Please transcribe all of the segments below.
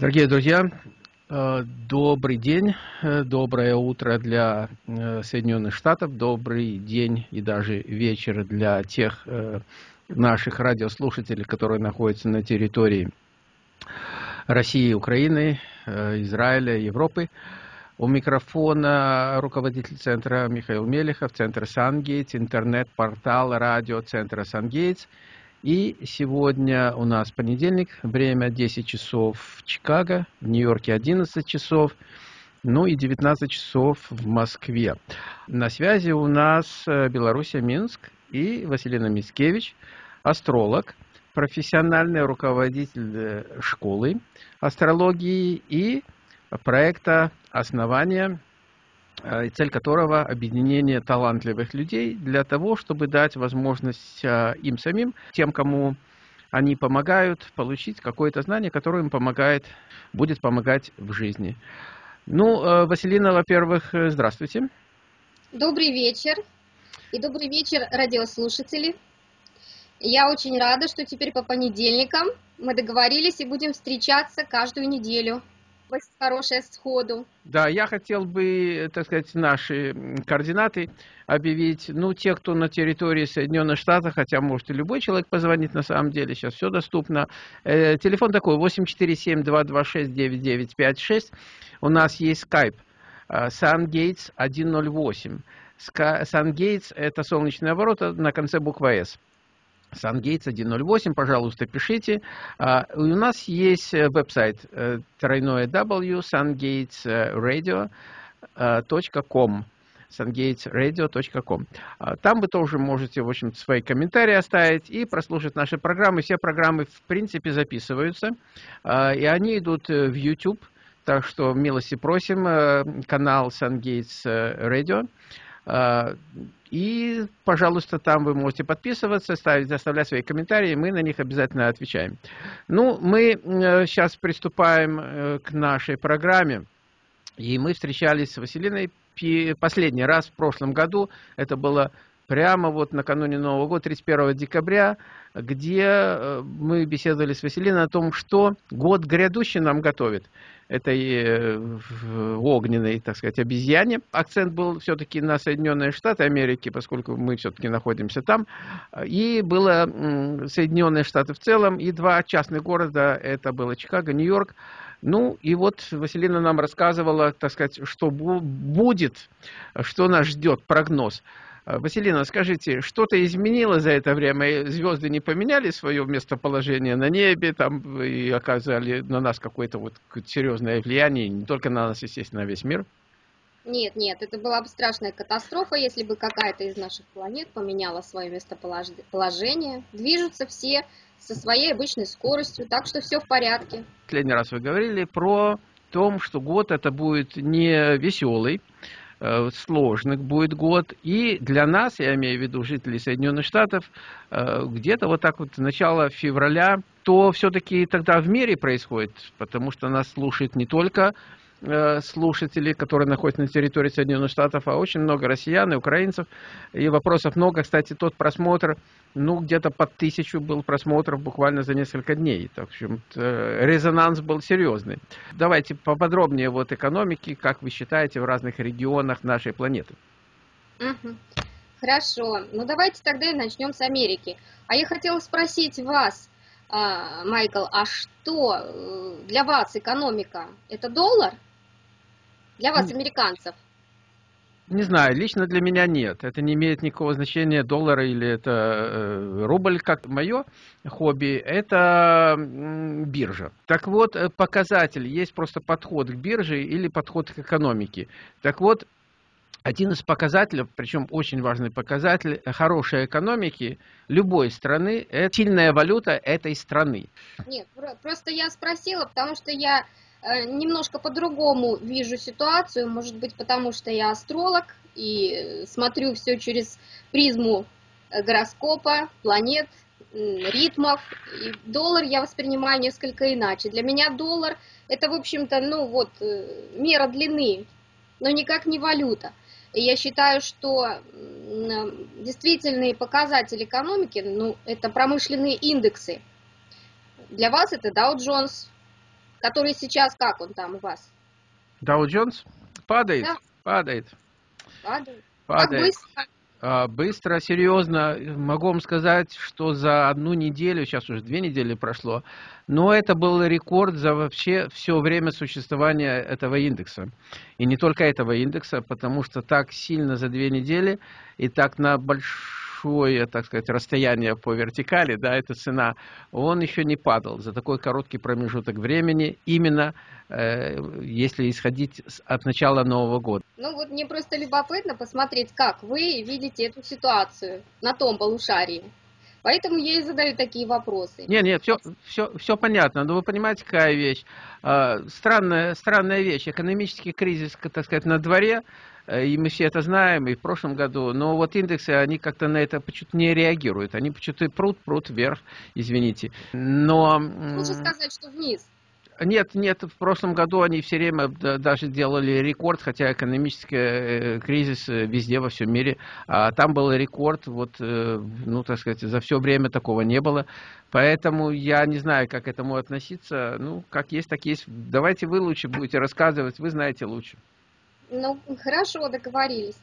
Дорогие друзья, э, добрый день, э, доброе утро для э, Соединенных Штатов, добрый день и даже вечер для тех наших радиослушателей, которые находятся на территории России, Украины, Израиля, Европы. У микрофона руководитель центра Михаил Мелехов, центр Сангейтс, интернет-портал радио центра Сангейтс – и сегодня у нас понедельник, время 10 часов в Чикаго, в Нью-Йорке 11 часов, ну и 19 часов в Москве. На связи у нас э, Белоруссия, Минск и Василина Мицкевич, астролог, профессиональный руководитель э, школы астрологии и проекта «Основания и цель которого объединение талантливых людей для того, чтобы дать возможность э, им самим, тем, кому они помогают, получить какое-то знание, которое им помогает, будет помогать в жизни. Ну, э, Василина, во-первых, здравствуйте. Добрый вечер. И добрый вечер, радиослушатели. Я очень рада, что теперь по понедельникам мы договорились и будем встречаться каждую неделю хорошее сходу. Да, я хотел бы, так сказать, наши координаты объявить. Ну, те, кто на территории Соединенных Штатов, хотя может и любой человек позвонить на самом деле, сейчас все доступно. Э, телефон такой 847-226-9956. У нас есть скайп SunGates 108. SunGates это солнечные ворота на конце буквы S. SunGates 108, пожалуйста, пишите. Uh, у нас есть э, веб-сайт uh, тройное W sungatesradio.com sungatesradio.com. Там вы тоже можете, в общем свои комментарии оставить и прослушать наши программы. Все программы, в принципе, записываются, и они идут э, в YouTube. Так что милости просим, канал SunGates Radio. И, пожалуйста, там вы можете подписываться, ставить, оставлять свои комментарии, мы на них обязательно отвечаем. Ну, мы сейчас приступаем э, к нашей программе. И мы встречались с Василиной последний раз в прошлом году. Это было прямо вот накануне Нового года, 31 декабря, где э, мы беседовали с Василиной о том, что год грядущий нам готовит этой э, огненной, так сказать, обезьяне. Акцент был все-таки на Соединенные Штаты Америки, поскольку мы все-таки находимся там. И было Соединенные Штаты в целом, и два частных города, это было Чикаго, Нью-Йорк. Ну, и вот Василина нам рассказывала, так сказать, что будет, что нас ждет, прогноз. А, Василина, скажите, что-то изменило за это время? Звезды не поменяли свое местоположение на небе там, и оказали на нас какое-то вот серьезное влияние, не только на нас, естественно, на весь мир? Нет, нет, это была бы страшная катастрофа, если бы какая-то из наших планет поменяла свое местоположение. Движутся все со своей обычной скоростью, так что все в порядке. Последний раз вы говорили про том, что год это будет не веселый, сложных будет год. И для нас, я имею в виду жителей Соединенных Штатов, э, где-то вот так вот начало февраля, то все-таки тогда в мире происходит, потому что нас слушает не только Э, слушателей, которые находятся на территории Соединенных Штатов, а очень много россиян и украинцев. И вопросов много. Кстати, тот просмотр, ну, где-то под тысячу был просмотров буквально за несколько дней. Так что резонанс был серьезный. Давайте поподробнее вот экономики, как вы считаете, в разных регионах нашей планеты. Хорошо. Ну, давайте тогда и начнем с Америки. А я хотела спросить вас, а, Майкл, а что э, для вас экономика? Это доллар? Для вас, американцев? Не знаю, лично для меня нет. Это не имеет никакого значения, доллара или это э, рубль, как мое хобби, это биржа. Так вот, э, показатель, есть просто подход к бирже или подход к экономике. Так вот, один из показателей, причем очень важный показатель хорошей экономики любой страны, это сильная валюта этой страны. Нет, просто я спросила, потому что я Э, немножко по-другому вижу ситуацию, может быть, потому что я астролог и смотрю все через призму э, гороскопа, планет, ритмов. И доллар я воспринимаю несколько иначе. Для меня доллар это, в общем-то, ну вот, э, мера длины, но никак не валюта. Я считаю, что действительные показатели экономики, ну, это промышленные индексы. Для вас это Dow Jones, который сейчас, как он там у вас? Dow Jones падает, да. падает. Падает. Падает. Как быстро? А, быстро, серьезно, могу вам сказать, что за одну неделю, сейчас уже две недели прошло, но это был рекорд за вообще все время существования этого индекса. И не только этого индекса, потому что так сильно за две недели и так на большой большое, так сказать, расстояние по вертикали, да, эта цена, он еще не падал за такой короткий промежуток времени, именно э, если исходить от начала Нового года. Ну вот мне просто любопытно посмотреть, как вы видите эту ситуацию на том полушарии. Поэтому я и задаю такие вопросы. Нет, нет, все, все, все понятно. Но вы понимаете, какая вещь? А, странная, странная вещь. Экономический кризис, так сказать, на дворе, и мы все это знаем, и в прошлом году. Но вот индексы, они как-то на это почему-то не реагируют. Они почему-то прут, прут вверх, извините. Но... Лучше сказать, что вниз. Нет, нет, в прошлом году они все время даже делали рекорд, хотя экономический э, кризис э, везде во всем мире, а там был рекорд, вот, э, ну, так сказать, за все время такого не было. Поэтому я не знаю, как к этому относиться. Ну, как есть, так есть. Давайте вы лучше будете рассказывать, вы знаете лучше. Ну, хорошо, договорились.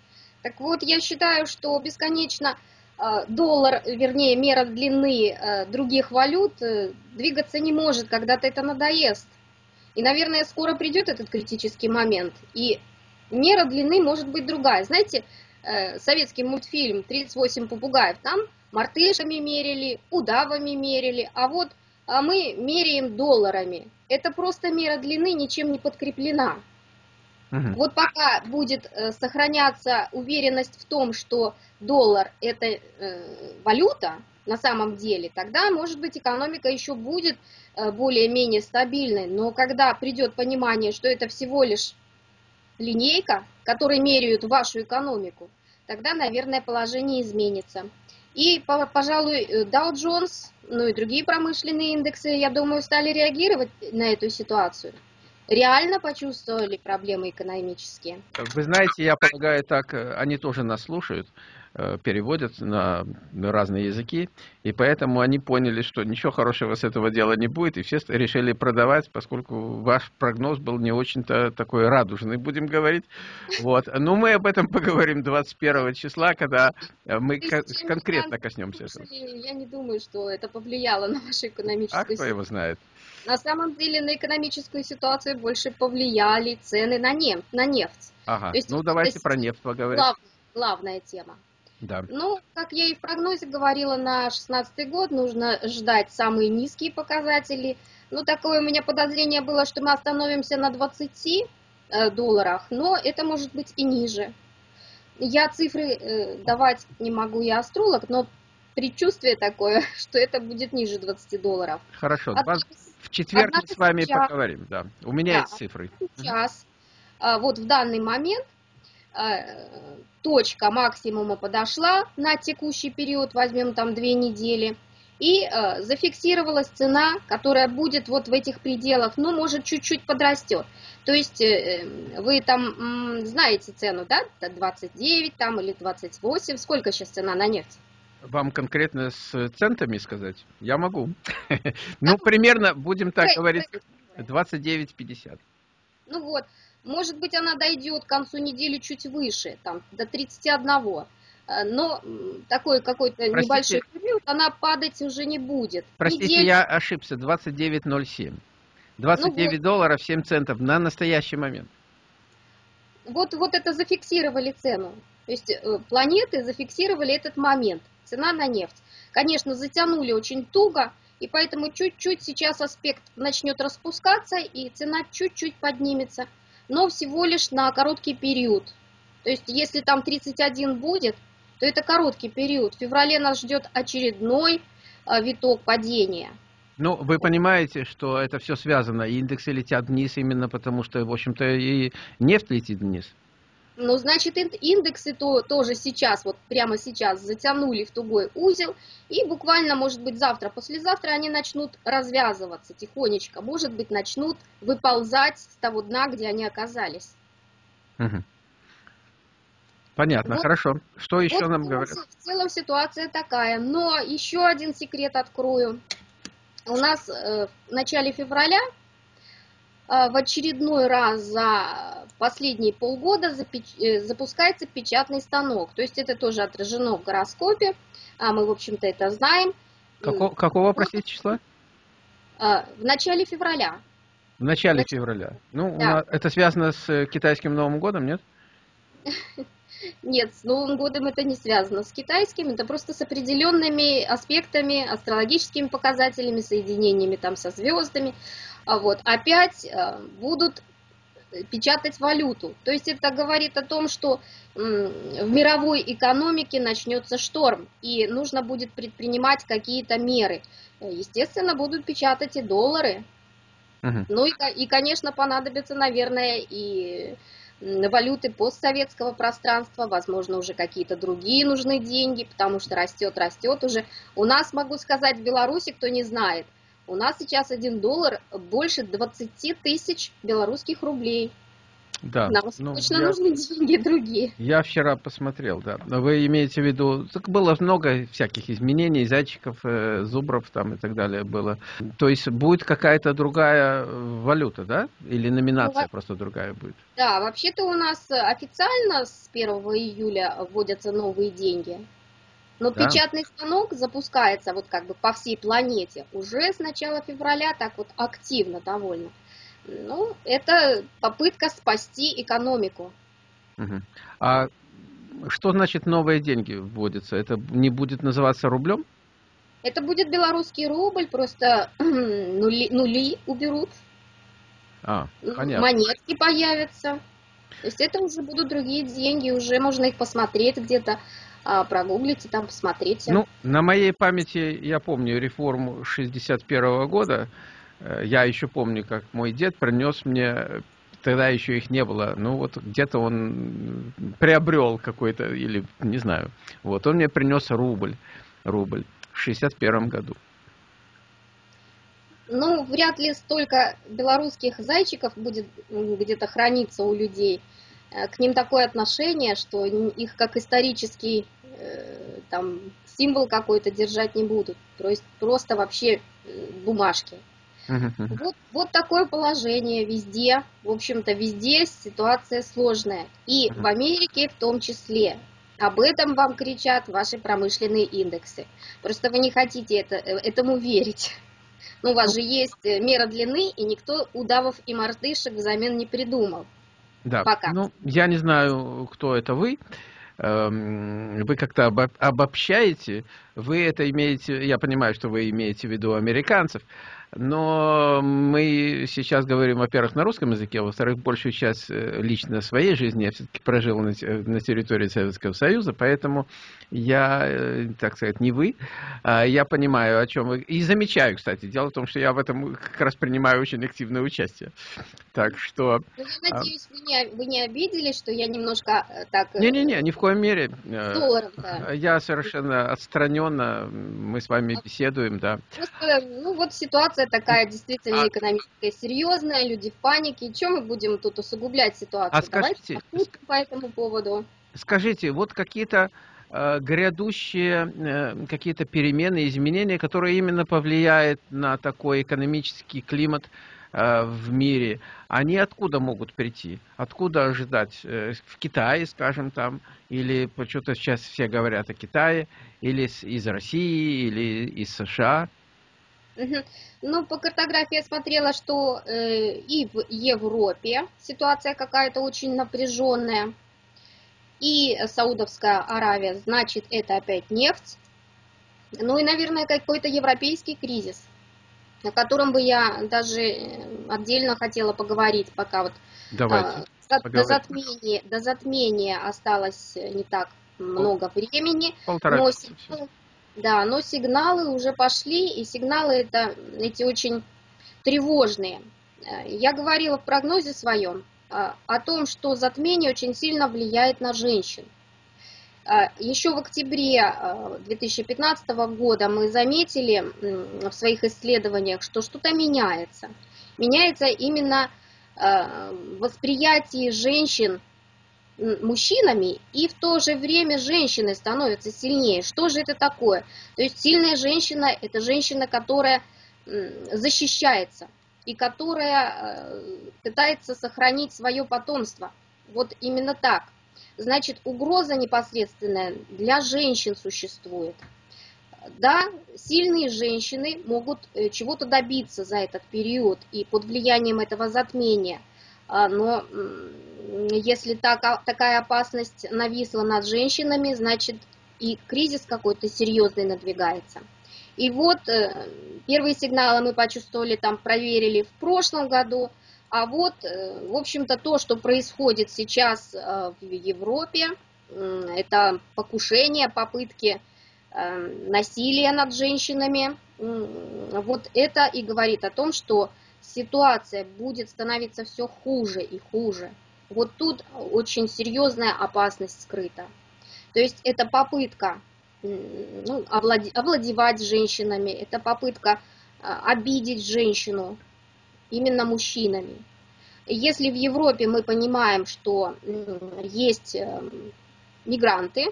Так вот, я считаю, что бесконечно Э, доллар, вернее, мера длины э, других валют э, двигаться не может, когда-то это надоест. И, наверное, скоро придет этот критический момент. И мера длины может быть другая. Знаете, советский мультфильм «38 попугаев», там мартышами мерили, удавами мерили, а вот а мы меряем долларами. Это просто мера длины ничем не подкреплена. Угу. Вот пока будет э, сохраняться уверенность в том, что доллар это э, валюта на самом деле, тогда, может быть, экономика еще будет э, более-менее стабильной. Но когда придет понимание, что это всего лишь линейка, которой меряют вашу экономику, тогда, наверное, положение изменится. И, пожалуй, Dow Jones, ну и другие промышленные индексы, я думаю, стали реагировать на эту ситуацию реально почувствовали проблемы экономические? Вы знаете, я полагаю, так э, они тоже нас слушают, э, переводят на разные языки, и поэтому они поняли, что ничего хорошего с этого дела не будет, и все решили продавать, поскольку ваш прогноз был не очень-то такой радужный, будем говорить. Вот. Но мы об этом поговорим 21 числа, когда э, мы конкретно коснемся этого. Я не думаю, что это повлияло на вашу экономическую А кто его знает? На самом деле на экономическую ситуацию больше повлияли цены на, нефть. На нефть. Ага, есть, ну давайте про нефть поговорим. Глав, главная тема. Да. Ну, как я и в прогнозе говорила, на 2016 год нужно ждать самые низкие показатели. Ну, такое у меня подозрение было, что мы остановимся на 20 э, долларах, но это может быть и ниже. Я цифры э, давать не могу, я астролог, но предчувствие такое, что это будет ниже 20 долларов. Хорошо, Однако, в четверг мы с вами сейчас, поговорим, да. У меня да, есть цифры. Сейчас, а, вот в данный момент а, точка максимума подошла на текущий период, возьмем там две недели, и а, зафиксировалась цена, которая будет вот в этих пределах, ну, может, чуть-чуть подрастет. То есть э, вы там знаете цену, да, 29 там или 28, сколько сейчас цена на нефть? Вам конкретно с центами сказать? Я могу. Ну, примерно, будем так говорить, 29,50. Ну вот, может быть, она дойдет к концу недели чуть выше, там, до 31. Э, но такой какой-то небольшой период, она падать уже не будет. Простите, Недель... я ошибся, 29,07. 29 ну, долларов 7 центов на настоящий момент. Вот, вот это зафиксировали цену. То есть э, планеты зафиксировали этот момент цена на нефть. Конечно, затянули очень туго, и поэтому чуть-чуть сейчас аспект начнет распускаться, и цена чуть-чуть поднимется, но всего лишь на короткий период. То есть, если там 31 будет, то это короткий период. В феврале нас ждет очередной а, виток падения. Ну, вы понимаете, что это все связано. Индексы летят вниз именно потому, что, в общем-то, и нефть летит вниз. Ну, значит, индексы то, тоже сейчас, вот прямо сейчас затянули в тугой узел, и буквально, может быть, завтра, послезавтра они начнут развязываться тихонечко, может быть, начнут выползать с того дна, где они оказались. Угу. Понятно, вот, хорошо. Что еще вот нам в говорят? В целом ситуация такая, но еще один секрет открою. У нас э, в начале февраля в очередной раз за последние полгода запускается печатный станок. То есть это тоже отражено в гороскопе, а мы, в общем-то, это знаем. Какого, какого простите, числа? В начале февраля. В начале Нач... февраля. Ну, да. нас, это связано с э, китайским Новым годом, нет? Нет, с Новым годом это не связано с китайским, это просто с определенными аспектами, астрологическими показателями, соединениями там со звездами. А вот опять э, будут печатать валюту. То есть это говорит о том, что в мировой экономике начнется шторм, и нужно будет предпринимать какие-то меры. Естественно, будут печатать и доллары, Угу. Ну и, и, конечно, понадобятся, наверное, и валюты постсоветского пространства, возможно, уже какие-то другие нужны деньги, потому что растет, растет уже. У нас, могу сказать, в Беларуси, кто не знает, у нас сейчас один доллар больше 20 тысяч белорусских рублей. Да. Нам ну, точно я, нужны деньги другие. Я вчера посмотрел, да. Вы имеете в виду, так было много всяких изменений, зайчиков, э, зубров там и так далее было. То есть будет какая-то другая валюта, да? Или номинация ну, просто другая будет? Да, вообще-то у нас официально с 1 июля вводятся новые деньги. Но да. печатный станок запускается вот как бы по всей планете уже с начала февраля, так вот активно довольно. Ну, это попытка спасти экономику. Угу. А что значит новые деньги вводятся? Это не будет называться рублем? Это будет белорусский рубль, просто нули, нули уберут. А, понятно. Монетки появятся. То есть это уже будут другие деньги, уже можно их посмотреть где-то, а, прогуглить и там посмотреть. Ну, на моей памяти я помню реформу 61 -го года, Э, я еще помню, как мой дед принес мне, тогда еще их не было, ну вот где-то он приобрел какой-то, или не знаю, вот он мне принес рубль, рубль в 61 году. Ну, вряд ли столько белорусских зайчиков будет где-то храниться у людей. Э, к ним такое отношение, что их как исторический э, там, символ какой-то держать не будут. То есть просто вообще бумажки. Вот, вот такое положение везде, в общем-то, везде ситуация сложная. И в Америке в том числе. Об этом вам кричат ваши промышленные индексы. Просто вы не хотите это, э, этому верить. Ну, у вас же есть э, мера длины, и никто удавов и мартышек взамен не придумал. Да, Пока. ну, я не знаю, кто это вы. Эм, вы как-то обобщаете, вы это имеете, я понимаю, что вы имеете в виду американцев, но мы сейчас говорим, во-первых, на русском языке, а во-вторых, большую часть э, лично своей жизни я все-таки прожил на, на территории Советского Союза, поэтому я, э, так сказать, не вы, а я понимаю, о чем вы, и замечаю, кстати, дело в том, что я в этом как раз принимаю очень активное участие, так что... Ну, я а, надеюсь, вы не, вы не обиделись, что я немножко э, так... Не-не-не, ни в коем мере. Я совершенно отстраненно, мы с вами беседуем, да. Просто, ну вот ситуация ситуация такая действительно а... экономическая серьезная, люди в панике. Чем мы будем тут усугублять ситуацию? А скажите, Давайте по этому поводу. Скажите, вот какие-то э, грядущие э, какие-то перемены, изменения, которые именно повлияют на такой экономический климат э, в мире, они откуда могут прийти? Откуда ожидать? Э, в Китае, скажем, там, или почему-то сейчас все говорят о Китае, или из России, или из США? Ну, по картографии я смотрела, что э, и в Европе ситуация какая-то очень напряженная, и Саудовская Аравия, значит, это опять нефть. Ну и, наверное, какой-то европейский кризис, о котором бы я даже э, отдельно хотела поговорить, пока вот Давайте, э, до, затмения, до затмения осталось не так много времени. Полтора но, да, но сигналы уже пошли, и сигналы это, эти очень тревожные. Э, я говорила в прогнозе своем э, о том, что затмение очень сильно влияет на женщин. Э, Еще в октябре 2015 года мы заметили в своих исследованиях, что что-то меняется. Меняется именно восприятие женщин мужчинами, и в то же время женщины становятся сильнее. Что же это такое? То есть сильная женщина – это женщина, которая защищается. и которая пытается сохранить свое потомство. Вот именно так. Значит, угроза непосредственная для женщин существует. Да, сильные женщины могут чего-то добиться за этот период и под влиянием этого затмения. А, но если так, такая опасность нависла над женщинами, значит и кризис какой-то серьезный надвигается. И вот э, первые сигналы мы почувствовали, там проверили в прошлом году, а вот, э, в общем-то, то, что происходит сейчас э, в Европе, это покушение, попытки насилия над женщинами, вот это и говорит о том, что ситуация будет становиться все хуже и хуже. Вот тут очень серьезная опасность скрыта. То есть это попытка ну, овладевать женщинами, это попытка а, обидеть женщину именно мужчинами. Если в Европе мы понимаем, что есть эм, мигранты,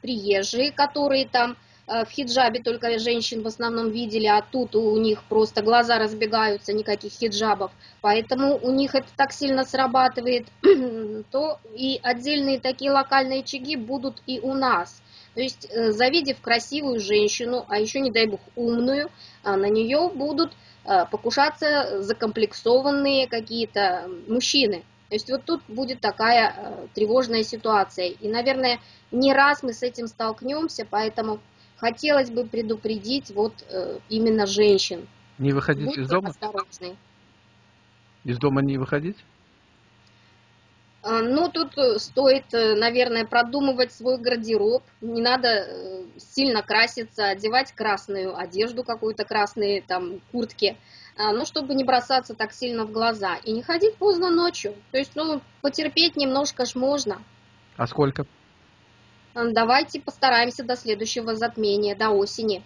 приезжие, которые там в хиджабе только женщин в основном видели, а тут у них просто глаза разбегаются, никаких хиджабов. Поэтому у них это так сильно срабатывает, то и отдельные такие локальные очаги будут и у нас. То есть, э, завидев красивую женщину, а еще, не дай бог, умную, а на нее будут э, покушаться закомплексованные какие-то мужчины. То есть вот тут будет такая тревожная ситуация. И, наверное, не раз мы с этим столкнемся, поэтому хотелось бы предупредить вот э, именно женщин. Не выходить Будьте из дома? Осторожны. Из дома не выходить? А, ну, тут э, стоит, э, наверное, продумывать свой гардероб. Не надо сильно краситься, одевать красную одежду, какую-то красные там куртки, а, ну, чтобы не бросаться так сильно в глаза. И не ходить поздно ночью. То есть, ну, потерпеть немножко ж можно. А сколько? Давайте постараемся до следующего затмения, до осени.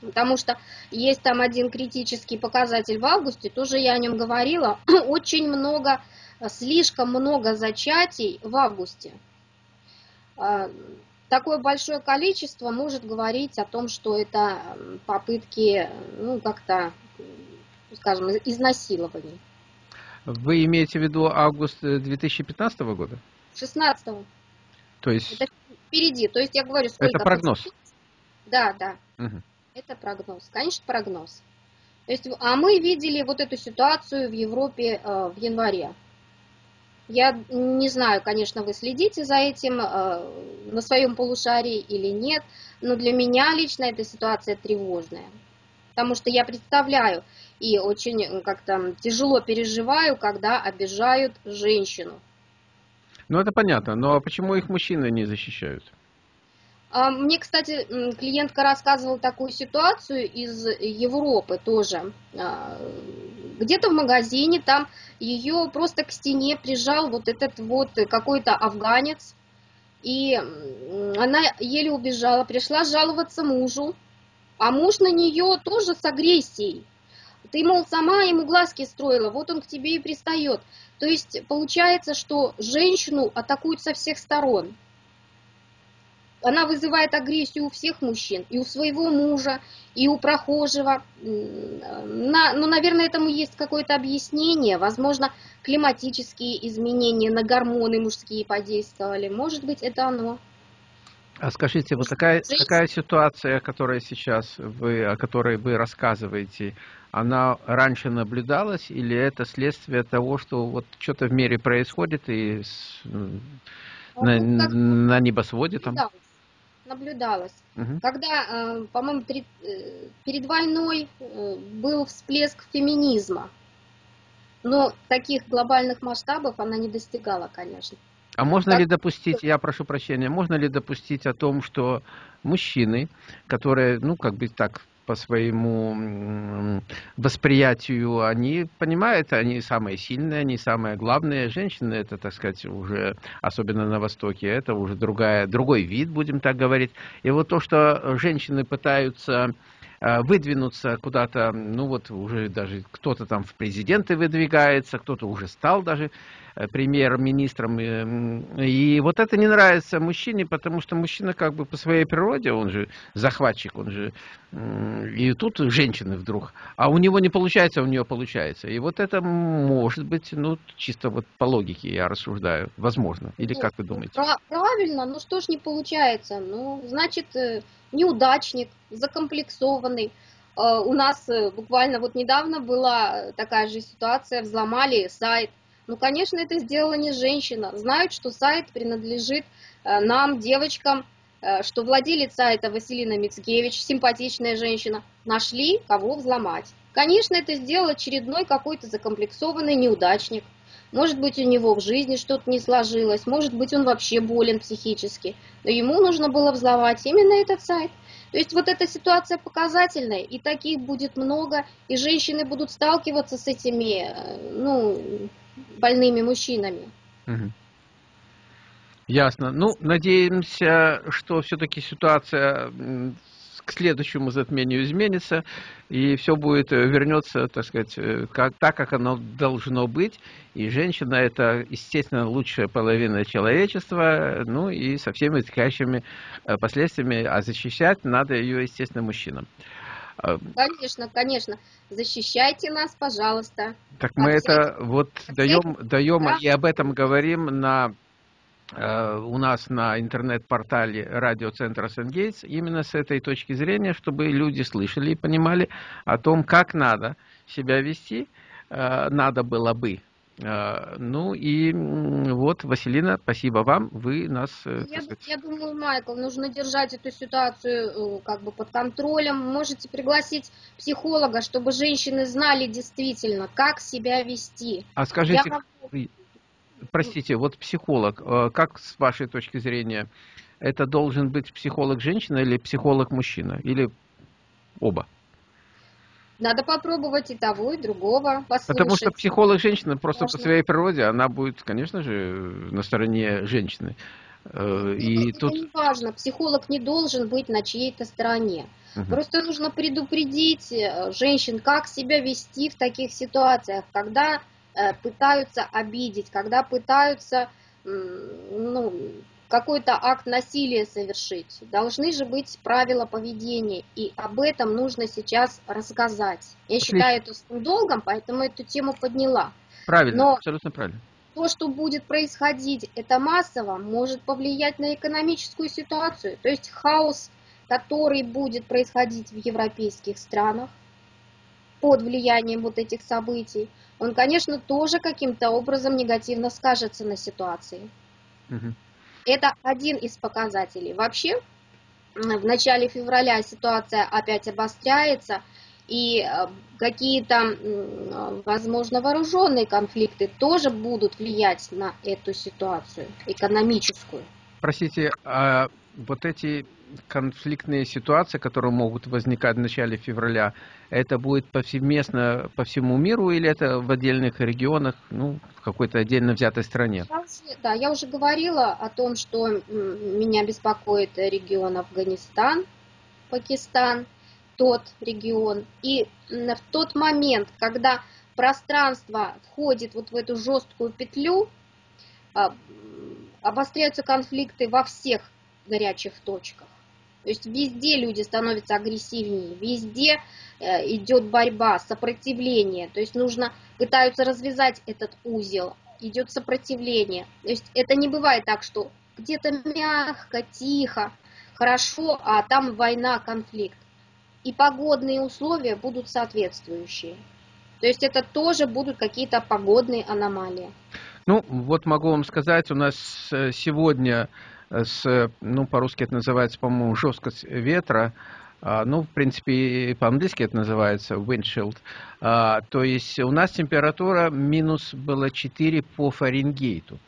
Потому что есть там один критический показатель в августе, тоже я о нем говорила, очень много, слишком много зачатий в августе. А, такое большое количество может говорить о том, что это попытки, ну, как-то, скажем, изнасилований. Вы имеете в виду август 2015 года? 16 То есть... Это впереди. То есть я говорю, сколько... Это прогноз? Да, да. Угу. Это прогноз. Конечно, прогноз. То есть, а мы видели вот эту ситуацию в Европе э, в январе. Я не знаю, конечно, вы следите за этим э, на своем полушарии или нет, но для меня лично эта ситуация тревожная. Потому что я представляю и очень как-то тяжело переживаю, когда обижают женщину. Ну, это понятно, но почему их мужчины не защищают? А, мне, кстати, клиентка рассказывала такую ситуацию из Европы тоже. А, где-то в магазине там ее просто к стене прижал вот этот вот какой-то афганец. И она еле убежала, пришла жаловаться мужу. А муж на нее тоже с агрессией. Ты, мол, сама ему глазки строила, вот он к тебе и пристает. То есть получается, что женщину атакуют со всех сторон. Она вызывает агрессию у всех мужчин, и у своего мужа, и у прохожего. На, ну, наверное, этому есть какое-то объяснение. Возможно, климатические изменения на гормоны мужские подействовали. Может быть, это оно. А скажите, вот такая, такая ситуация, которая сейчас вы, о которой вы рассказываете, она раньше наблюдалась или это следствие того, что вот что-то в мире происходит и с, ну, на, на небосводе там? Наблюдалось. Угу. Когда, э, по-моему, э, перед войной э, был всплеск феминизма, но таких глобальных масштабов она не достигала, конечно. А можно ли допустить, я прошу прощения, можно ли допустить о том, что мужчины, которые, ну, как бы так, по своему восприятию, они понимают, они самые сильные, они самые главные. Женщины, это, так сказать, уже, особенно на Востоке, это уже другая, другой вид, будем так говорить. И вот то, что женщины пытаются э, выдвинуться куда-то, ну вот уже даже кто-то там в президенты выдвигается, кто-то уже стал даже премьер-министром. И вот это не нравится мужчине, потому что мужчина как бы по своей природе, он же захватчик, он же... И тут женщины вдруг. А у него не получается, у нее получается. И вот это может быть, ну, чисто вот по логике я рассуждаю, возможно. Или как вы думаете? Правильно, ну что ж не получается? Ну, значит, э, неудачник, закомплексованный. Э, у нас э, буквально вот недавно была такая же ситуация, взломали сайт. Ну, конечно, это сделала не женщина. Знают, что сайт принадлежит э, нам, девочкам, что владелец сайта Василина Мицкевич, симпатичная женщина, нашли, кого взломать. Конечно, это сделал очередной какой-то закомплексованный неудачник. Может быть, у него в жизни что-то не сложилось, может быть, он вообще болен психически. Но ему нужно было взломать именно этот сайт. То есть вот эта ситуация показательная, и таких будет много, и женщины будут сталкиваться с этими, э, ну, больными мужчинами. Ясно. Ну, надеемся, что все-таки ситуация к следующему затмению изменится, и все будет, э, вернется, так сказать, э, как, так, как оно должно быть. И женщина – это, естественно, лучшая половина человечества, ну и со всеми вытекающими э, последствиями, а защищать надо ее, естественно, мужчинам. Конечно, конечно. Защищайте нас, пожалуйста. Так мы это вот даем, даем да. и об этом говорим на Э, у нас на интернет-портале радиоцентра Сенгейтс именно с этой точки зрения, чтобы люди слышали и понимали о том, как надо себя вести, э, надо было бы. Э, ну и вот, Василина, спасибо вам, вы нас... Я, я думаю, Майкл, нужно держать эту ситуацию как бы под контролем. Можете пригласить психолога, чтобы женщины знали действительно, как себя вести. А скажите, я простите, вот психолог, э, как с вашей точки зрения, это должен быть психолог женщина или психолог мужчина? Или оба? Надо попробовать и того, и другого, послушать. Потому что психолог женщина просто Можно. по своей природе, она будет, конечно же, на стороне женщины. Э, и это тут... не важно, психолог не должен быть на чьей-то стороне. Угу. Просто нужно предупредить э, женщин, как себя вести в таких ситуациях, когда Э, пытаются обидеть, когда пытаются ну, какой-то акт насилия совершить. Должны же быть правила поведения, и об этом нужно сейчас рассказать. Я считаю это своим долгом, поэтому эту тему подняла. Правильно, Но абсолютно правильно. То, что будет происходить, это массово, может повлиять на экономическую ситуацию. То есть хаос, который будет происходить в европейских странах под влиянием вот этих событий, он, конечно, тоже каким-то образом негативно скажется на ситуации. Угу. Это один из показателей. Вообще, в начале февраля ситуация опять обостряется, и э, какие-то, возможно, вооруженные конфликты тоже будут влиять на эту ситуацию экономическую. Простите, а вот эти конфликтные ситуации, которые могут возникать в начале февраля, это будет повсеместно по всему миру или это в отдельных регионах, ну, в какой-то отдельно взятой стране? да, я уже говорила о том, что меня беспокоит регион Афганистан, Пакистан, тот регион. И в тот момент, когда пространство входит вот в эту жесткую петлю, а, обостряются конфликты во всех горячих точках. То есть везде люди становятся агрессивнее, везде э, идет борьба, сопротивление. То есть нужно, пытаются развязать этот узел, идет сопротивление. То есть это не бывает так, что где-то мягко, тихо, хорошо, а там война, конфликт. И погодные условия будут соответствующие. То есть это тоже будут какие-то погодные аномалии. Ну, вот могу вам сказать, у нас э, сегодня с, ну, по-русски это называется, по-моему, жесткость ветра, а, ну, в принципе, по-английски это называется windshield. А, то есть у нас температура минус было 4 по Фаренгейту.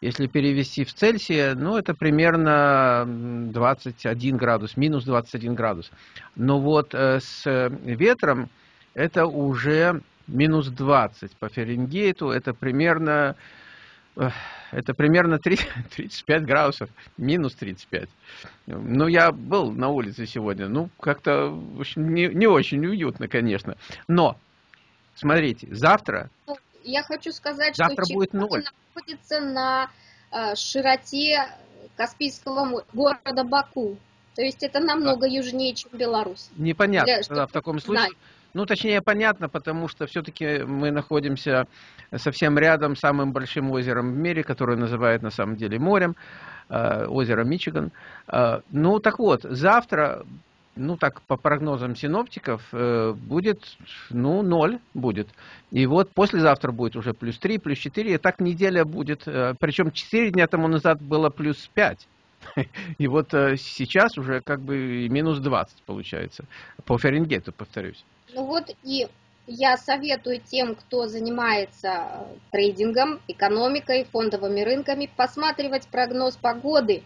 Если перевести в Цельсия, ну, это примерно 21 градус, минус 21 градус. Но вот э, с ветром это уже минус 20 по Фаренгейту, это примерно это примерно 30, 35 градусов, минус 35. Ну, я был на улице сегодня, ну, как-то, не, не очень уютно, конечно. Но, смотрите, завтра я хочу сказать, Завтра что будет ноль. находится на э, широте Каспийского города Баку. То есть это намного а. южнее, чем Беларусь. Непонятно Для, тогда в таком случае. Знать. Ну, точнее, понятно, потому что все-таки мы находимся совсем рядом с самым большим озером в мире, которое называют на самом деле морем, э, озеро Мичиган. Э, ну, так вот, завтра ну так по прогнозам синоптиков, э, будет, ну, ноль будет. И вот послезавтра будет уже плюс 3, плюс 4, и так неделя будет, причем 4 дня тому назад было плюс 5. И вот сейчас уже как бы минус 20 получается, по Фаренгейту, повторюсь. Ну вот и я советую тем, кто занимается трейдингом, экономикой, фондовыми рынками, посматривать прогноз погоды.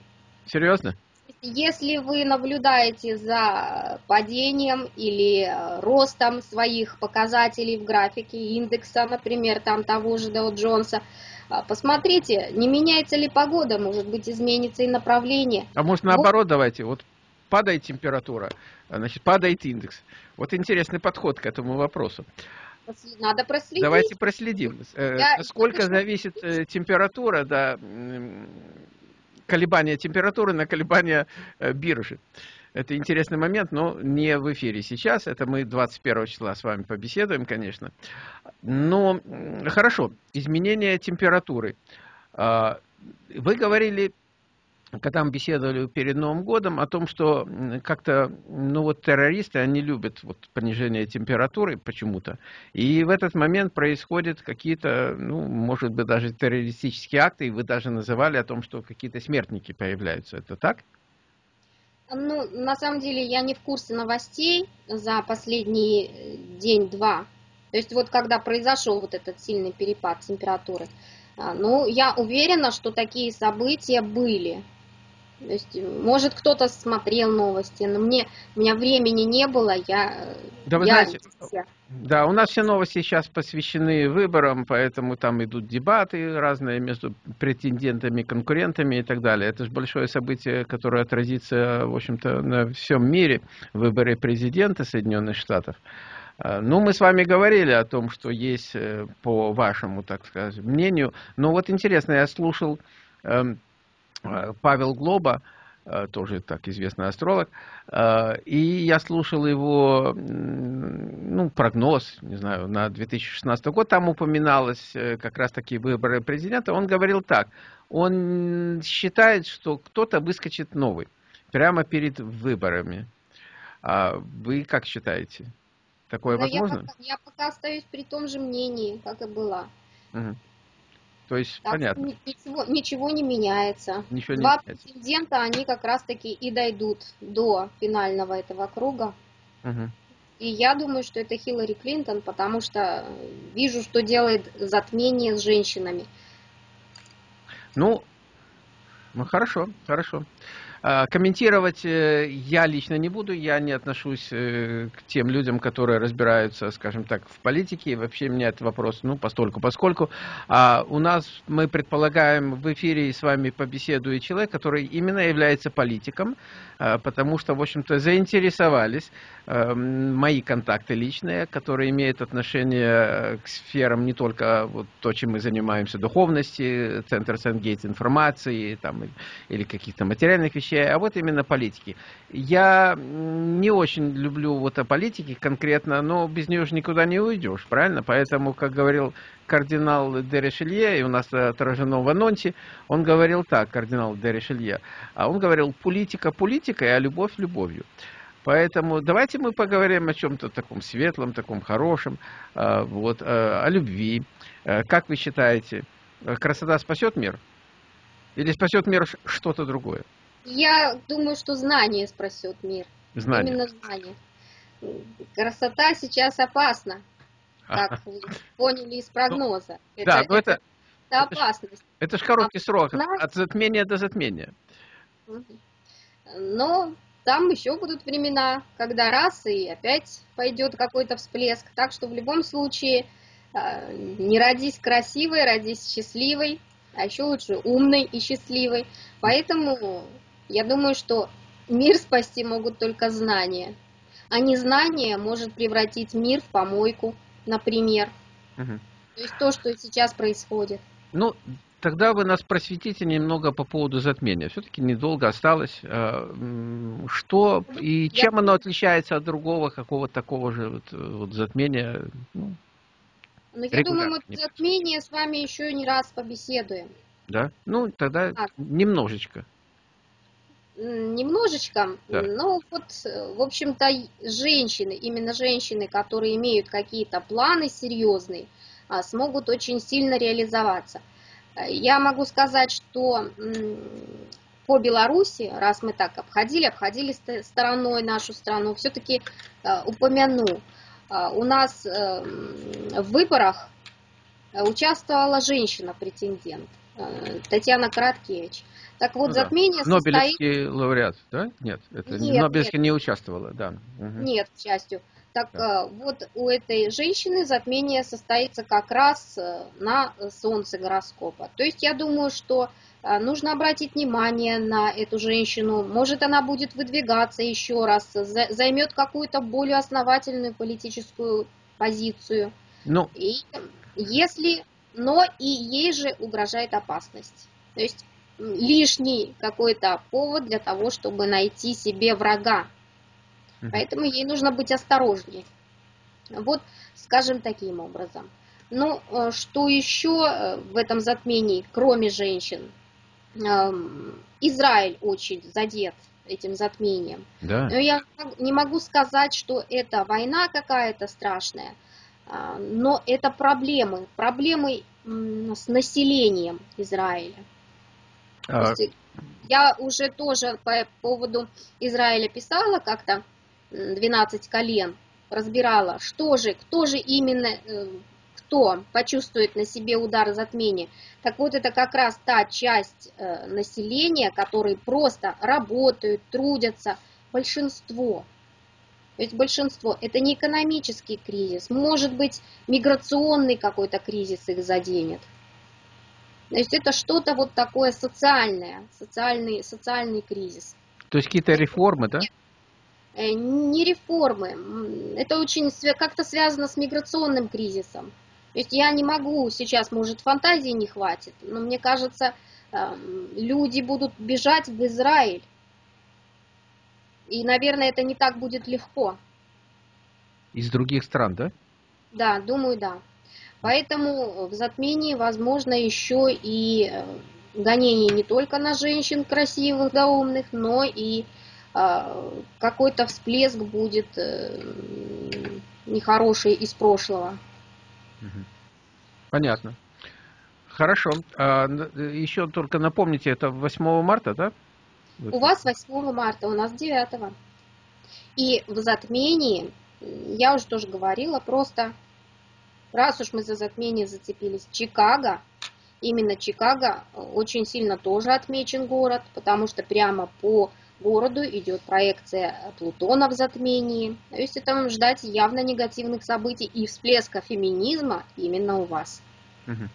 Серьезно? Если вы наблюдаете за падением или э, ростом своих показателей в графике индекса, например, там того же Dow Джонса, э, посмотрите, не меняется ли погода, может быть, изменится и направление. А может наоборот вот. давайте, вот падает температура, значит, падает индекс. Вот интересный подход к этому вопросу. Надо проследить. Давайте проследим. Э, Я, Сколько зависит температура, да, колебания температуры на колебания э, биржи. Это интересный момент, но не в эфире сейчас. Это мы 21 числа с вами побеседуем, конечно. Но хорошо, изменение температуры. А, вы говорили когда мы беседовали перед Новым годом, о том, что как-то, ну вот террористы, они любят вот понижение температуры почему-то. И в этот момент происходят какие-то, ну, может быть, даже террористические акты, и вы даже называли о том, что какие-то смертники появляются. Это так? Ну, на самом деле, я не в курсе новостей за последний э, день-два. То есть вот когда произошел вот этот сильный перепад температуры, а, ну, я уверена, что такие события были. То есть, может, кто-то смотрел новости, но мне, у меня времени не было, я... Да, вы я... знаете, да, у нас все новости сейчас посвящены выборам, поэтому там идут дебаты разные между претендентами, конкурентами и так далее. Это же большое событие, которое отразится, в общем-то, на всем мире, выборы президента Соединенных Штатов. А, ну, мы с вами говорили о том, что есть, э, по вашему, так сказать, мнению. Но вот интересно, я слушал эм, Павел Глоба, э, тоже так известный астролог, э, и я слушал его ну, прогноз, не знаю, на 2016 год, там упоминалось как раз таки выборы президента, он говорил так, он считает, что кто-то выскочит новый, прямо перед выборами. А вы как считаете? Такое Но возможно? Я пока, я пока остаюсь при том же мнении, как и была. Угу. То есть, так, понятно. Ничего, ничего не меняется. Ничего Два не меняется. претендента, они как раз-таки и дойдут до финального этого круга. Угу. И я думаю, что это Хиллари Клинтон, потому что вижу, что делает затмение с женщинами. Ну, ну хорошо, хорошо. А, комментировать э, я лично не буду, я не отношусь э, к тем людям, которые разбираются, скажем так, в политике, и вообще меня этот вопрос, ну, постольку, поскольку. А у нас, мы предполагаем, в эфире с вами побеседует человек, который именно является политиком, а, потому что, в общем-то, заинтересовались Эм, мои контакты личные, которые имеют отношение э, к сферам не только вот то, чем мы занимаемся, духовности, Центр Сенгейт информации там, или каких-то материальных вещей, а вот именно политики. Я не очень люблю вот о политике конкретно, но без нее же никуда не уйдешь, правильно? Поэтому, как говорил кардинал Дерешелье, и у нас отражено в анонсе, он говорил так, кардинал Дерешелье, а он говорил, политика политикой, а любовь любовью. Поэтому давайте мы поговорим о чем-то таком светлом, таком хорошем, а, вот, а, о любви. Как вы считаете, красота спасет мир? Или спасет мир что-то другое? Я думаю, что знание спасет мир. Знание. Именно знание. Красота сейчас опасна, как вы поняли из прогноза. Это, да, но это, это опасность. Это же короткий срок, от затмения до затмения. Но там еще будут времена, когда раз и опять пойдет какой-то всплеск. Так что в любом случае а, не родись красивой, родись счастливой, а еще лучше умной и счастливой. Поэтому я думаю, что мир спасти могут только знания. А незнание может превратить мир в помойку, например. Угу. То есть то, что сейчас происходит. Ну, тогда вы нас просветите немного по поводу затмения. Все-таки недолго осталось. А, что и чем оно отличается от другого какого-то такого же вот, вот затмения? Ну, ну я думаю, мы затмение с вами еще не раз побеседуем. Да? Ну, тогда а. немножечко. Немножечко. Да. Ну, вот, в общем-то, женщины, именно женщины, которые имеют какие-то планы серьезные, а, смогут очень сильно реализоваться. Я могу сказать, что по Беларуси, раз мы так обходили, обходили стороной нашу страну, все-таки а, упомяну, у нас в выборах участвовала женщина-претендент, э, Татьяна Короткевич. Так вот, ну, затмение да. Нобелевский состоит... лауреат, да? Нет, это нет, Нобелевский нет. не участвовала, да. Угу. Нет, к счастью. Так да. Э, вот у этой женщины затмение состоится как раз э, на солнце гороскопа. То есть я думаю, что э, нужно обратить внимание на эту женщину. Может, она будет выдвигаться еще раз, займет какую-то более основательную политическую позицию. Ну. И если, но и ей же угрожает опасность. То есть лишний какой-то повод для того, чтобы найти себе врага. Поэтому ей нужно быть осторожнее. Вот, скажем таким образом. Ну, э, что еще э, в этом затмении, кроме женщин? Эм, Израиль очень задет этим затмением. Да. Но я не могу сказать, что это война какая-то страшная, но это проблемы, проблемы с населением Израиля. А... Я уже тоже по поводу Израиля писала как-то, 12 колен, разбирала, что же, кто же именно, э, кто почувствует на себе удар затмения. Так вот, это как раз та часть э, населения, которые просто работают, трудятся, большинство. То есть большинство, это не экономический кризис, может быть миграционный какой-то кризис их заденет. То есть это что-то вот такое социальное, социальный, социальный кризис. То есть какие-то реформы, да? Э, не реформы. Это очень как-то связано с миграционным кризисом. То есть я не могу сейчас, может, фантазии не хватит, но мне кажется, эм, люди будут бежать в Израиль. И, наверное, это не так будет легко. Из других стран, да? Да, думаю, да. Поэтому в затмении возможно еще и э, гонение не только на женщин красивых да умных, но и а, какой-то всплеск будет э, нехороший из прошлого. Понятно. Хорошо. А, еще только напомните, это 8 марта, да? У вас 8 марта, у нас 9. И в затмении, я уже тоже говорила, просто, раз уж мы за затмение зацепились, Чикаго, именно Чикаго очень сильно тоже отмечен город, потому что прямо по городу идет проекция Плутона в затмении. То есть это ждать явно негативных событий и всплеска феминизма именно у вас. Угу.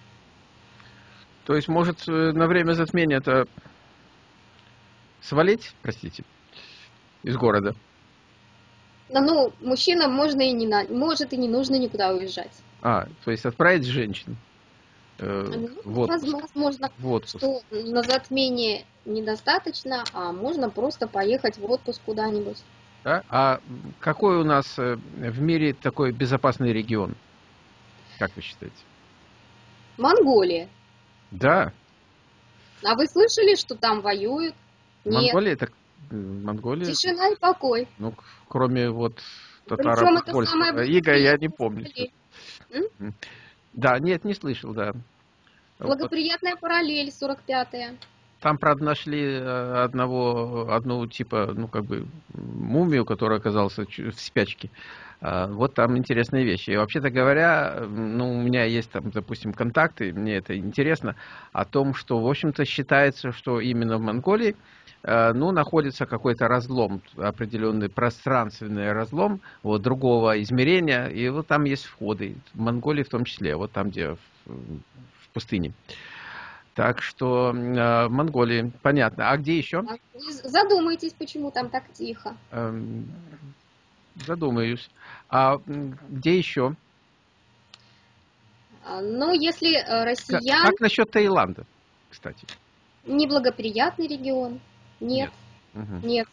То есть, может, э, на время затмения это свалить, простите, из города? Ну, мужчинам можно и не на... может и не нужно никуда уезжать. А, то есть отправить женщин. Э, ну, в Возможно, в отпуск. что на затмение недостаточно, а можно просто поехать в отпуск куда-нибудь. Да? А какой у нас э, в мире такой безопасный регион? Как вы считаете? Монголия. Да. А вы слышали, что там воюют? Монголия это Монголия. Тишина и покой. Ну, кроме вот татаро польского Иго я не помню. Да, нет, не слышал, да. Благоприятная параллель, 45-я. Там, правда, нашли э, одного, одну типа, ну, как бы, мумию, которая оказалась в спячке. А, вот там интересные вещи. И вообще-то говоря, ну, у меня есть там, допустим, контакты, мне это интересно, о том, что, в общем-то, считается, что именно в Монголии, э, ну, находится какой-то разлом, определенный пространственный разлом, вот, другого измерения, и вот там есть входы, в Монголии в том числе, вот там, где в, в пустыне. Так что э, в Монголии, понятно. А где еще? А задумайтесь, почему там так тихо. Эм, задумаюсь. А где еще? А, ну, если э, россиян... Как, как насчет Таиланда, кстати? Неблагоприятный регион. Нет. Нет. Угу. Нет.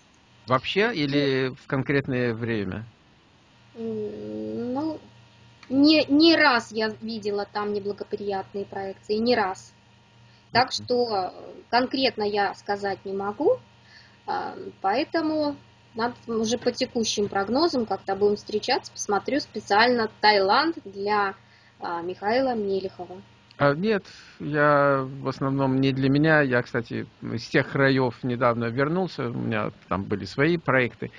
Вообще или в конкретное время? Ну, не, не раз я видела там неблагоприятные проекции, не раз. Так что конкретно я сказать не могу, а, поэтому надо уже по текущим прогнозам как-то будем встречаться, посмотрю специально Таиланд для а, Михаила Мелехова. А, нет, я в основном не для меня. Я, кстати, из тех краев недавно вернулся, у меня там были свои проекты.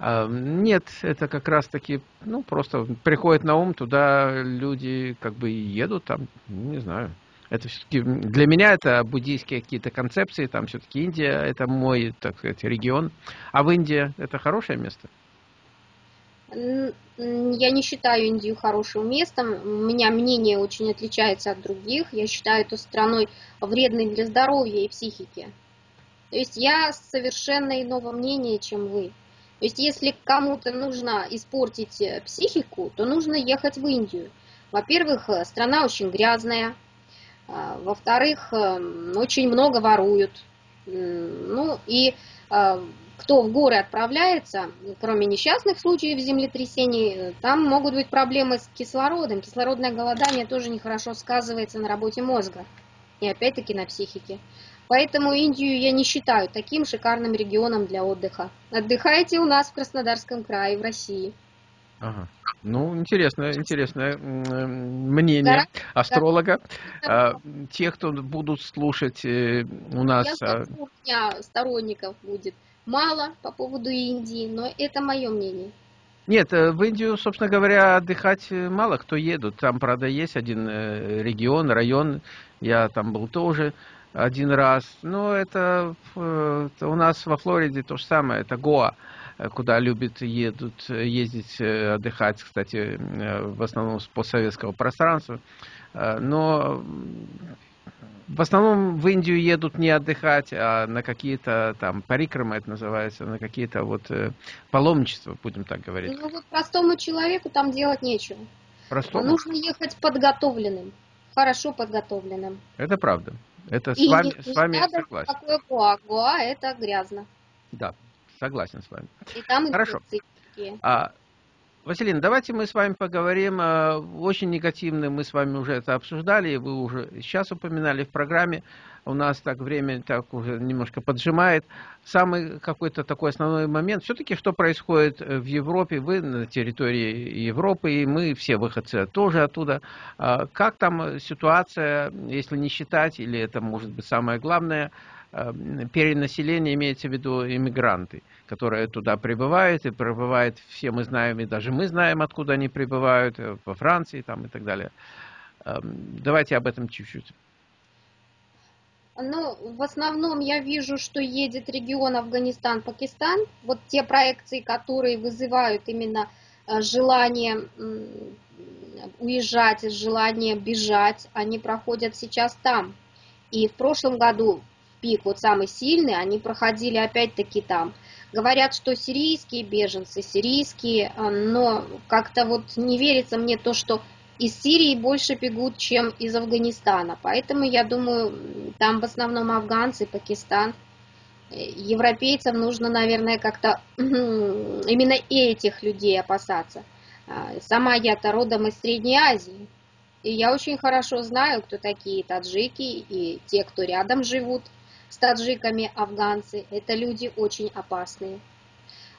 А, нет, это как раз таки, ну, просто приходит на ум, туда люди как бы едут, там, не знаю, это все-таки для меня это буддийские какие-то концепции, там все-таки Индия, это мой, так сказать, регион. А в Индии это хорошее место? Я не считаю Индию хорошим местом. У меня мнение очень отличается от других. Я считаю эту страной вредной для здоровья и психики. То есть я совершенно иного мнения, чем вы. То есть если кому-то нужно испортить э, психику, то нужно ехать в Индию. Во-первых, э, страна очень грязная, во-вторых, эм, очень много воруют. Ну и а, кто в горы отправляется, кроме несчастных случаев землетрясений, там могут быть проблемы с кислородом. Кислородное голодание тоже нехорошо сказывается на работе мозга и опять-таки на психике. Поэтому Индию я не считаю таким шикарным регионом для отдыха. Отдыхайте у нас в Краснодарском крае, в России. Ага. Ну, интересное, интересное мнение астролога. Да. Те, кто будут слушать э, у нас... Я а, у меня сторонников будет мало по поводу Индии, но это мое мнение. Нет, э, в Индию, собственно говоря, отдыхать э, мало кто едут. Там, правда, есть один регион, район, я там был тоже один раз. Но это, это у нас во Флориде то же самое, это Гоа. Э, куда любят едут, ездить э, отдыхать, кстати, э, в основном с постсоветского пространства. Но в основном в Индию едут не отдыхать, а на какие-то там парикрамы это называется, на какие-то вот паломничества, будем так говорить. Ну вот простому человеку там делать нечего. Простому? Нужно ехать подготовленным, хорошо подготовленным. Это правда. Это И с вами, не, с вами не согласен. Такое гуа. Гуа это грязно. Да. Согласен с вами. И там Хорошо. А, Василина, давайте мы с вами поговорим. Э, очень негативно мы с вами уже это обсуждали, вы уже сейчас упоминали в программе. У нас так время так уже немножко поджимает. Самый какой-то такой основной момент, все-таки что происходит э, в Европе, вы на территории Европы, и мы все выходцы тоже оттуда. А, как там ситуация, если не считать, или это может быть самое главное, перенаселение имеется в виду иммигранты которые туда прибывают, и прибывают, все мы знаем, и даже мы знаем, откуда они прибывают, э, во Франции там и так далее. Эм, давайте об этом чуть-чуть. Ну, в основном я вижу, что едет регион Афганистан-Пакистан. Вот те проекции, которые вызывают именно э, желание уезжать, желание бежать, они проходят сейчас там. И в прошлом году пик вот самый сильный, они проходили опять-таки там. Говорят, что сирийские беженцы, сирийские, а, но как-то вот не верится мне то, что из Сирии больше бегут, чем из Афганистана. Поэтому я думаю, там в основном афганцы, Пакистан. Европейцам нужно, наверное, как-то именно этих людей опасаться. А, сама я-то родом из Средней Азии. И я очень хорошо знаю, кто такие таджики и те, кто рядом живут с таджиками афганцы. Это люди очень опасные.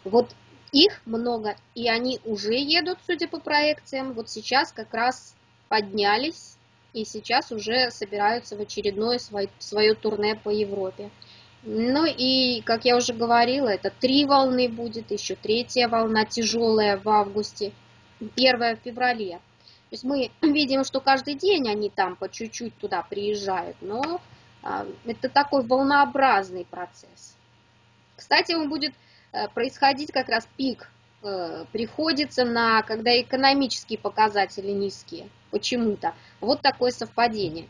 Вот их много, и они уже едут, судя по проекциям. Вот сейчас как раз поднялись, и сейчас уже собираются в очередное свое, свое турне по Европе. Ну и, как я уже говорила, это три волны будет, еще третья волна тяжелая в августе, первая в феврале. То есть мы видим, что каждый день они там по чуть-чуть туда приезжают, но это такой волнообразный процесс. Кстати, он будет э, происходить как раз пик, э, приходится на, когда экономические показатели низкие, почему-то. Вот такое совпадение.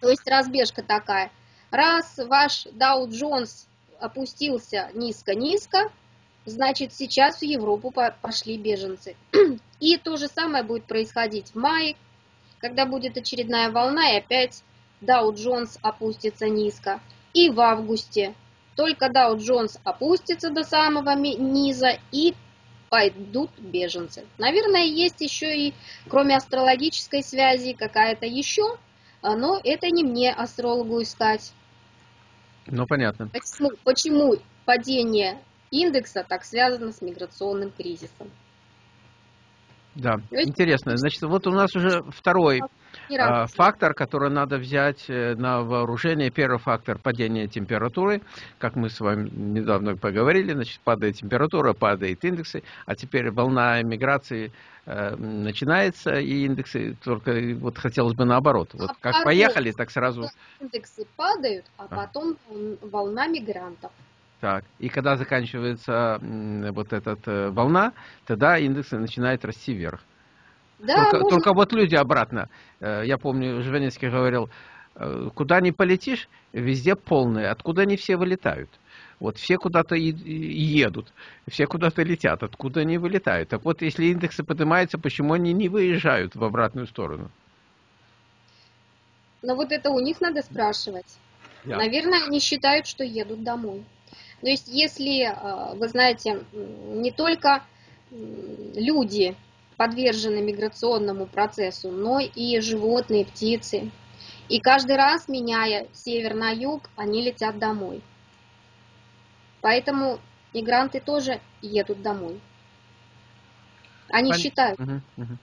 То есть разбежка такая. Раз ваш Dow Jones опустился низко-низко, значит сейчас в Европу пошли беженцы. И то же самое будет происходить в мае, когда будет очередная волна, и опять Dow Jones опустится низко. И в августе только Dow Jones опустится до самого низа, и пойдут беженцы. Наверное, есть еще и, кроме астрологической связи, какая-то еще, но это не мне, астрологу, искать. Ну, понятно. Почему, почему падение индекса так связано с миграционным кризисом? Да, интересно. Значит, вот у нас уже второй а, фактор, который надо взять э, на вооружение. Первый фактор – падение температуры. Как мы с вами недавно поговорили, значит, падает температура, падает индексы. А теперь волна миграции э, начинается, и индексы только вот хотелось бы наоборот. Вот а как поехали, так сразу... Индексы падают, а, а. потом волна мигрантов. Так, и когда заканчивается вот эта э, волна, тогда индекс начинает расти вверх. Да, только, можно... только вот люди обратно. Э, я помню, Жванецкий говорил, э, куда не полетишь, везде полные, откуда не все вылетают. Вот все куда-то едут, все куда-то летят, откуда они вылетают. Так вот, если индексы поднимаются, почему они не выезжают в обратную сторону? Но вот это у них надо спрашивать. Yeah. Наверное, они считают, что едут домой. То есть, если, э, вы знаете, не только люди подвержены миграционному процессу, но и животные, птицы. И каждый раз, меняя север на юг, они летят домой. Поэтому мигранты тоже едут домой. Они Пон... считают. Угу, угу.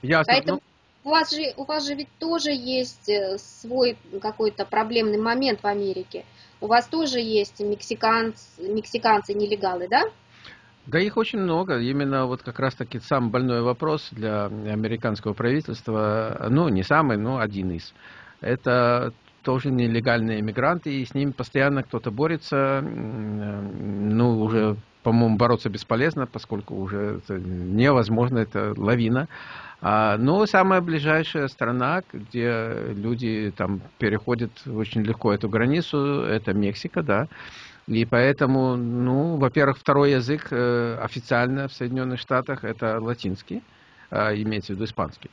Ясно. Поэтому ну... у, вас же, у вас же ведь тоже есть э, свой какой-то проблемный момент в Америке. У вас тоже есть мексиканцы, мексиканцы нелегалы, да? Да их очень много. Именно вот как раз-таки самый больной вопрос для американского правительства, ну, не самый, но один из. Это тоже нелегальные иммигранты, и с ними постоянно кто-то борется. Ну, уже, по-моему, бороться бесполезно, поскольку уже невозможно, это лавина. А, но самая ближайшая страна, где люди там переходят очень легко эту границу, это Мексика, да. И поэтому, ну, во-первых, второй язык э, официально в Соединенных Штатах это латинский, имеется в виду испанский.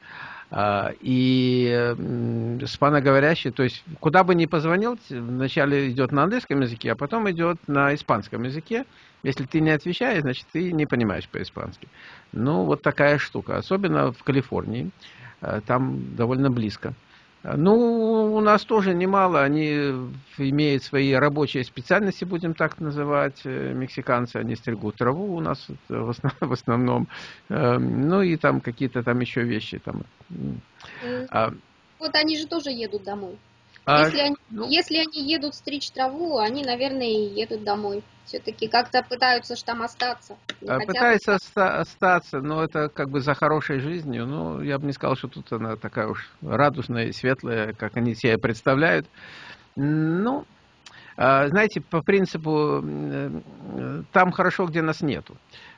Э, и э, испаноговорящий, то есть куда бы ни позвонил, вначале идет на английском языке, а потом идет на испанском языке. Если ты не отвечаешь, значит, ты не понимаешь по-испански. Ну, вот такая штука. Особенно в Калифорнии. Э, там довольно близко. Ну, у нас тоже немало, они имеют свои рабочие специальности, будем так называть, э, мексиканцы, они стригут траву у нас в основном, эм, ну и там какие-то там еще вещи. Там. А вот они же тоже едут домой. А, если, они, ну, если они едут стричь траву, они, наверное, и едут домой. Все-таки как-то пытаются ж там остаться. А, пытаются оста остаться, но это как бы за хорошей жизнью. Ну, я бы не сказал, что тут она такая уж радужная и светлая, как они себе представляют. Ну, а, знаете, по принципу, там хорошо, где нас нету.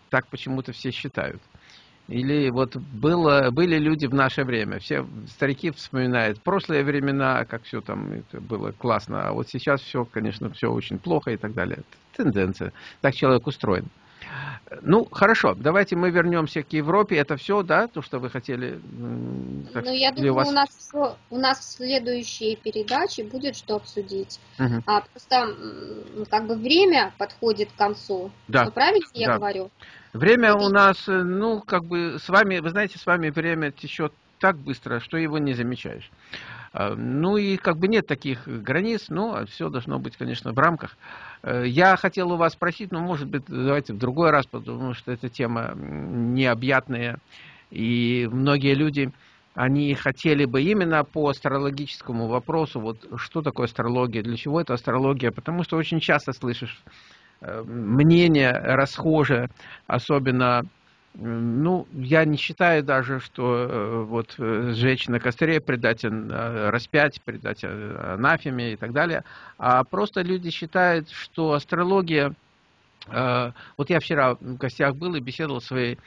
Так почему-то все считают. Или вот было, были люди в наше время, все старики вспоминают прошлые времена, как все там это было классно, а вот сейчас все, конечно, все очень плохо и так далее. Тенденция. Так человек устроен. Ну, хорошо, давайте мы вернемся к Европе. Это все, да, то, что вы хотели? Так, ну, я думаю, у, вас... у, нас, у нас в следующей передаче будет что обсудить. Угу. А, просто как бы время подходит к концу. Да. Ну, правильно я да. говорю? Время у нас, э, ну, как бы с вами, вы знаете, с вами время течет так быстро, что его не замечаешь. А, ну и как бы нет таких границ, но все должно быть, конечно, в рамках. Э, я хотел у вас спросить, но, может быть, давайте в другой раз, потому что эта тема необъятная, и многие люди, они хотели бы именно по астрологическому вопросу, вот что такое астрология, для чего это астрология, потому что очень часто слышишь Э, мнение расхожее, особенно, ну, я не считаю даже, что э, вот э, сжечь на костре, предать распять, предать анафеме и так далее, а просто люди считают, что астрология вот я вчера в гостях был и беседовал с своей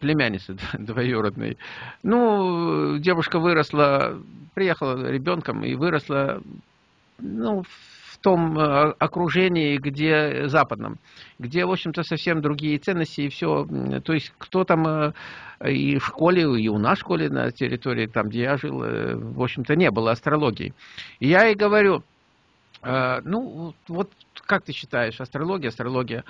племянницей двоюродной. Ну, девушка выросла, приехала ребенком и выросла, ну, том э, окружении, где западном, где, в общем-то, совсем другие ценности и все. То есть, кто там э, и в школе, и у нас в школе на территории, там, где я жил, в общем-то, не было астрологии. Я и говорю, ну, вот как ты считаешь, астрология, астрология,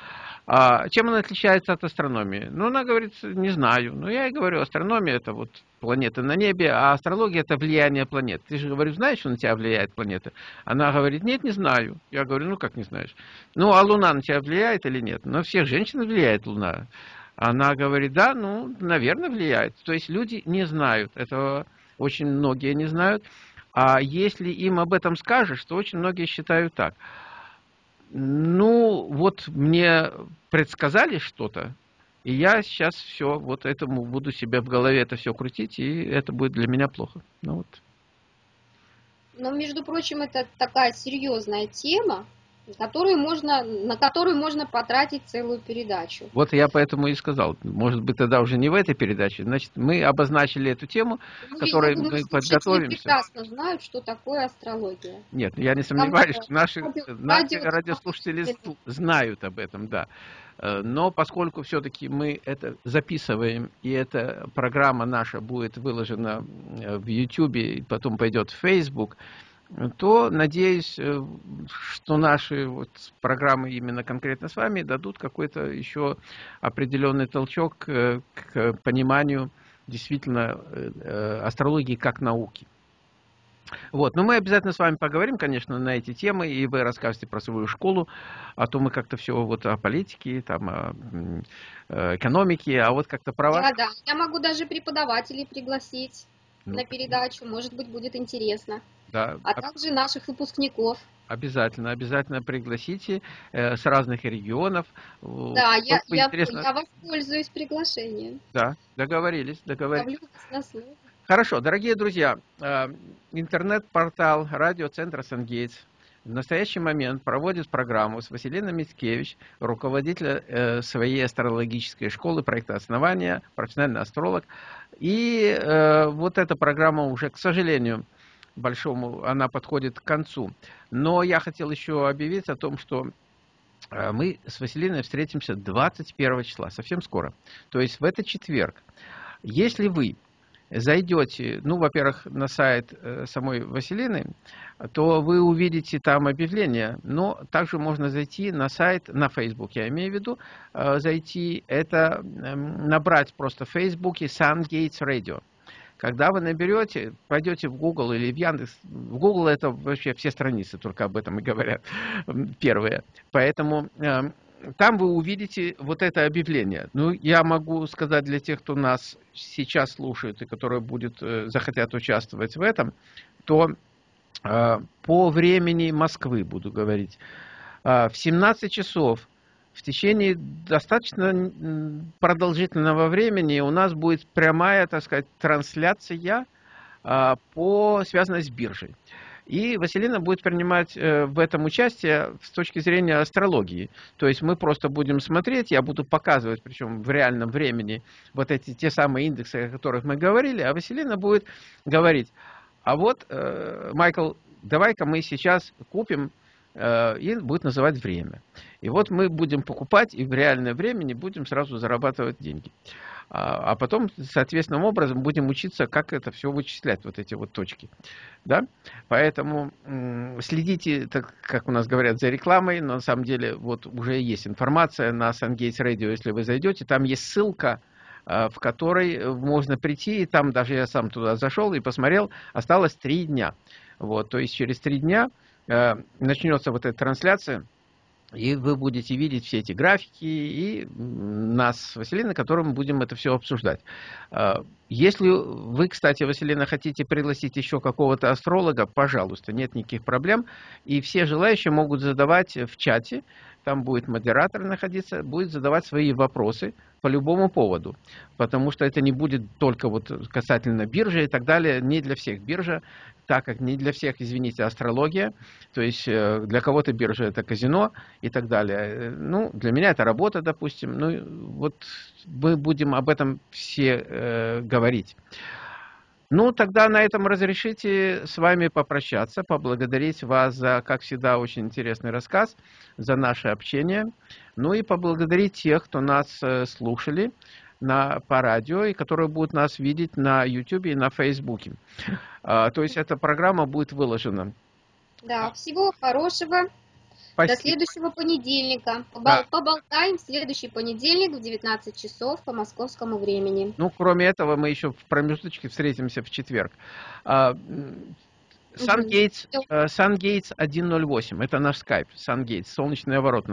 а чем она отличается от астрономии? Ну, она говорит, не знаю. Ну, я и говорю, астрономия это вот планеты на небе, а астрология это влияние планет. Ты же, говорю, знаешь, что на тебя влияет планета? Она говорит, нет, не знаю. Я говорю, ну, как не знаешь? Ну, а Луна на тебя влияет или нет? На всех женщин влияет Луна. Она говорит, да, ну, наверное, влияет. То есть люди не знают этого, очень многие не знают. А если им об этом скажешь, то очень многие считают так – ну, вот мне предсказали что-то, и я сейчас все, вот этому буду себе в голове это все крутить, и это будет для меня плохо. Ну вот. Но, между прочим, это такая серьезная тема, которую можно, на которую можно потратить целую передачу. Вот я поэтому и сказал, может быть, тогда уже не в этой передаче. Значит, мы обозначили эту тему, ну, которой мы думаю, подготовимся. прекрасно знают, что такое астрология. Нет, я не сомневаюсь, что наши, радио, наши радио, радиослушатели радио. знают об этом, да. Э, но поскольку все-таки мы это записываем, и эта программа наша будет выложена э, в YouTube, и потом пойдет в Facebook, то надеюсь, э, что наши вот программы именно конкретно с вами дадут какой-то еще определенный толчок к пониманию действительно э, астрологии как науки. Вот, но мы обязательно с вами поговорим, конечно, на эти темы, и вы расскажете про свою школу, а то мы как-то все вот о политике, там, о э, экономике, а вот как-то про вас. Да, да, я могу даже преподавателей пригласить ну, на передачу, может быть, будет интересно. Да. А также наших выпускников. Обязательно, обязательно пригласите э, с разных регионов. Да, я, я, интересно... я воспользуюсь приглашением. Да, договорились, договорились. Хорошо, дорогие друзья, э, интернет-портал радиоцентра «Сангейтс» в настоящий момент проводит программу с Василиной Мицкевич, руководителя э, своей астрологической школы проекта основания, профессиональный астролог. И э, вот эта программа уже, к сожалению, большому, она подходит к концу. Но я хотел еще объявить о том, что э, мы с Василиной встретимся 21 числа, совсем скоро. То есть в этот четверг. Если вы зайдете, ну, во-первых, на сайт э, самой Василины, то вы увидите там объявление, но также можно зайти на сайт, на Facebook, я имею в виду, э, зайти, это эм, набрать просто в Фейсбуке Gates Radio. Когда вы наберете, пойдете в Google или в Яндекс, в Google это вообще все страницы только об этом и говорят, первые. Поэтому э, там вы увидите вот это объявление. Ну, я могу сказать для тех, кто нас сейчас слушает и которые будет, э, захотят участвовать в этом, то э, по времени Москвы буду говорить. Э, в 17 часов в течение достаточно продолжительного времени у нас будет прямая, так сказать, трансляция а, по связанной с биржей. И Василина будет принимать э, в этом участие с точки зрения астрологии. То есть мы просто будем смотреть, я буду показывать, причем в реальном времени, вот эти те самые индексы, о которых мы говорили, а Василина будет говорить, а вот, э, Майкл, давай-ка мы сейчас купим и будет называть время. И вот мы будем покупать и в реальное время не будем сразу зарабатывать деньги. А, а потом, соответственным образом, будем учиться, как это все вычислять, вот эти вот точки. Да? Поэтому следите, так, как у нас говорят, за рекламой, но на самом деле вот уже есть информация на SunGates Radio, если вы зайдете, там есть ссылка, э, в которой можно прийти, и там даже я сам туда зашел и посмотрел, осталось три дня. Вот, то есть через три дня Э, начнется вот эта трансляция, и вы будете видеть все эти графики и нас с Василиной, которым мы будем это все обсуждать. Если вы, кстати, Василина, хотите пригласить еще какого-то астролога, пожалуйста, нет никаких проблем. И все желающие могут задавать в чате, там будет модератор находиться, будет задавать свои вопросы по любому поводу. Потому что это не будет только вот касательно биржи и так далее, не для всех биржа так как не для всех, извините, астрология, то есть э, для кого-то биржа это казино и так далее. Э, ну, для меня это работа, допустим. Ну, вот мы будем об этом все э, говорить. Ну, тогда на этом разрешите с вами попрощаться, поблагодарить вас за, как всегда, очень интересный рассказ, за наше общение. Ну и поблагодарить тех, кто нас э, слушали на, по радио и которые будут нас видеть на YouTube и на Facebook. А, то есть эта программа будет выложена. Да, всего хорошего. Спасибо. До следующего понедельника. Да. Поболтаем в следующий понедельник в 19 часов по московскому времени. Ну, кроме этого, мы еще в промежуточке встретимся в четверг. Сангейтс, Сангейтс 108, это наш скайп, Сангейтс, солнечный оборот.